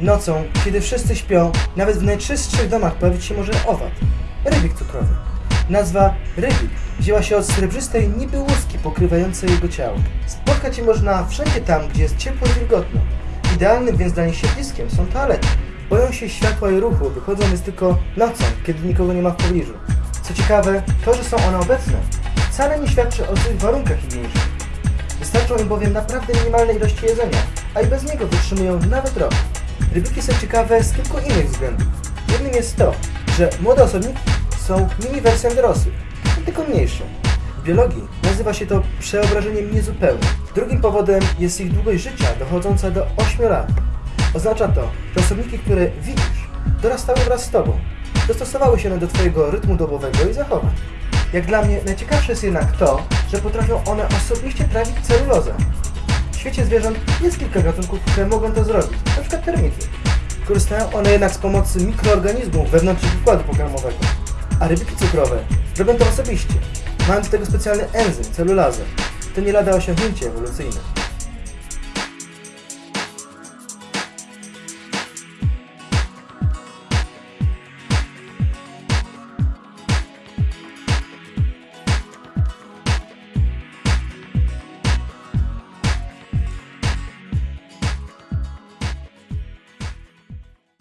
Nocą, kiedy wszyscy śpią, nawet w najczystszych domach pojawić się może owad. Rybik cukrowy. Nazwa rybik wzięła się od srebrzystej niby łuski pokrywającej jego ciało. Spotkać je można wszędzie tam, gdzie jest ciepło i wilgotno. Idealnym więc dla nich siedliskiem są toalety. Boją się światła i ruchu, wychodzą więc tylko nocą, kiedy nikogo nie ma w pobliżu. Co ciekawe, to, że są one obecne, wcale nie świadczy o złych warunkach higienicznych. Wystarczą im bowiem naprawdę minimalne ilości jedzenia, a i bez niego wytrzymują nawet rok. Rybiki są ciekawe z kilku innych względów. Jednym jest to, że młode osobniki są mini wersją dorosłych, tylko mniejszą. W biologii nazywa się to przeobrażeniem niezupełnym. Drugim powodem jest ich długość życia dochodząca do 8 lat. Oznacza to, że osobniki, które widzisz, dorastały wraz z Tobą. Dostosowały się one do Twojego rytmu dobowego i zachowań. Jak dla mnie najciekawsze jest jednak to, że potrafią one osobiście trawić celulozę. Świecie zwierząt jest kilka gatunków, które mogą to zrobić, przykład termity. Korzystają one jednak z pomocy mikroorganizmów wewnątrz układu pokarmowego. A rybiki cukrowe robią to osobiście, mając do tego specjalny enzym, celulazę. To nie lada osiągnięcie ewolucyjne.